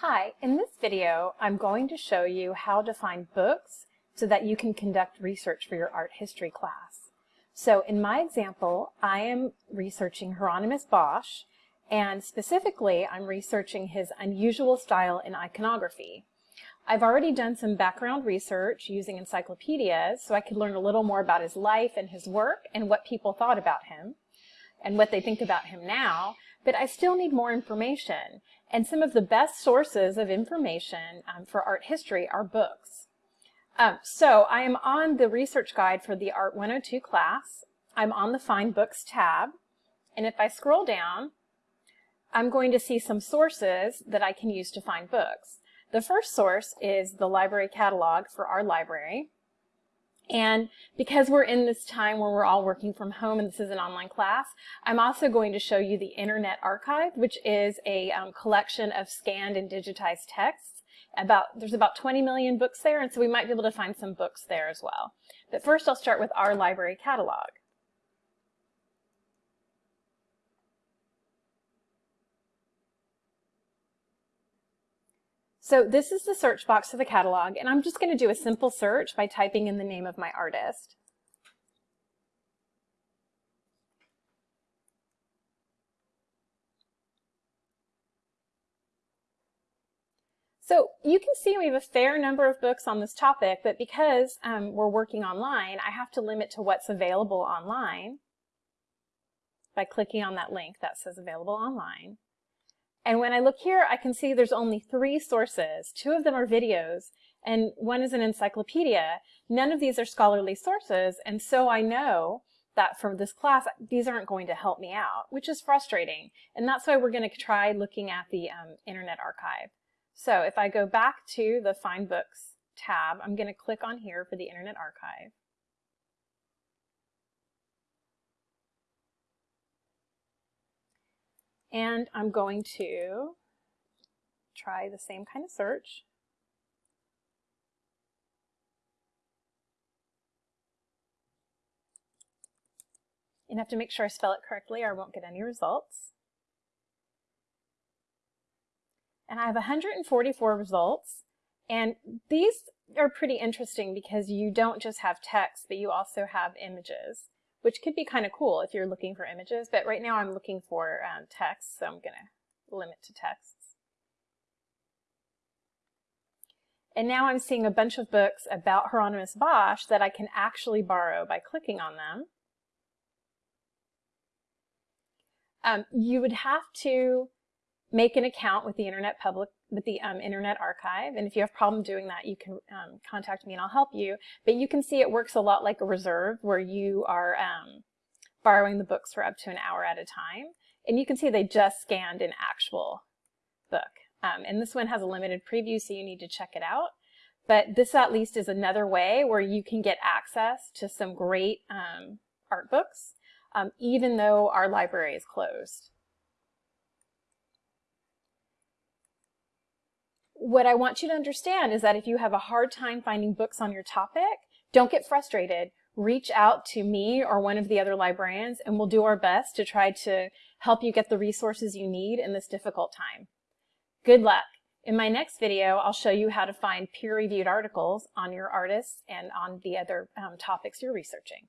Hi, in this video I'm going to show you how to find books so that you can conduct research for your art history class. So in my example, I am researching Hieronymus Bosch and specifically I'm researching his unusual style in iconography. I've already done some background research using encyclopedias so I could learn a little more about his life and his work and what people thought about him and what they think about him now, but I still need more information. And some of the best sources of information um, for art history are books. Um, so I am on the research guide for the Art 102 class. I'm on the Find Books tab. And if I scroll down, I'm going to see some sources that I can use to find books. The first source is the library catalog for our library. And because we're in this time where we're all working from home and this is an online class, I'm also going to show you the Internet Archive, which is a um, collection of scanned and digitized texts. About There's about 20 million books there, and so we might be able to find some books there as well. But first I'll start with our library catalog. So this is the search box of the catalog, and I'm just going to do a simple search by typing in the name of my artist. So you can see we have a fair number of books on this topic, but because um, we're working online, I have to limit to what's available online by clicking on that link that says available online. And when I look here, I can see there's only three sources. Two of them are videos, and one is an encyclopedia. None of these are scholarly sources, and so I know that for this class, these aren't going to help me out, which is frustrating. And that's why we're going to try looking at the um, Internet Archive. So if I go back to the Find Books tab, I'm going to click on here for the Internet Archive. And I'm going to try the same kind of search. And I have to make sure I spell it correctly or I won't get any results. And I have 144 results. And these are pretty interesting because you don't just have text, but you also have images which could be kind of cool if you're looking for images, but right now I'm looking for um, text, so I'm going to limit to texts. And now I'm seeing a bunch of books about Hieronymus Bosch that I can actually borrow by clicking on them. Um, you would have to make an account with the Internet Public with the um, Internet Archive. And if you have a problem doing that, you can um, contact me and I'll help you. But you can see it works a lot like a reserve where you are um, borrowing the books for up to an hour at a time. And you can see they just scanned an actual book. Um, and this one has a limited preview, so you need to check it out. But this at least is another way where you can get access to some great um, art books, um, even though our library is closed. What I want you to understand is that if you have a hard time finding books on your topic, don't get frustrated. Reach out to me or one of the other librarians and we'll do our best to try to help you get the resources you need in this difficult time. Good luck. In my next video, I'll show you how to find peer-reviewed articles on your artists and on the other um, topics you're researching.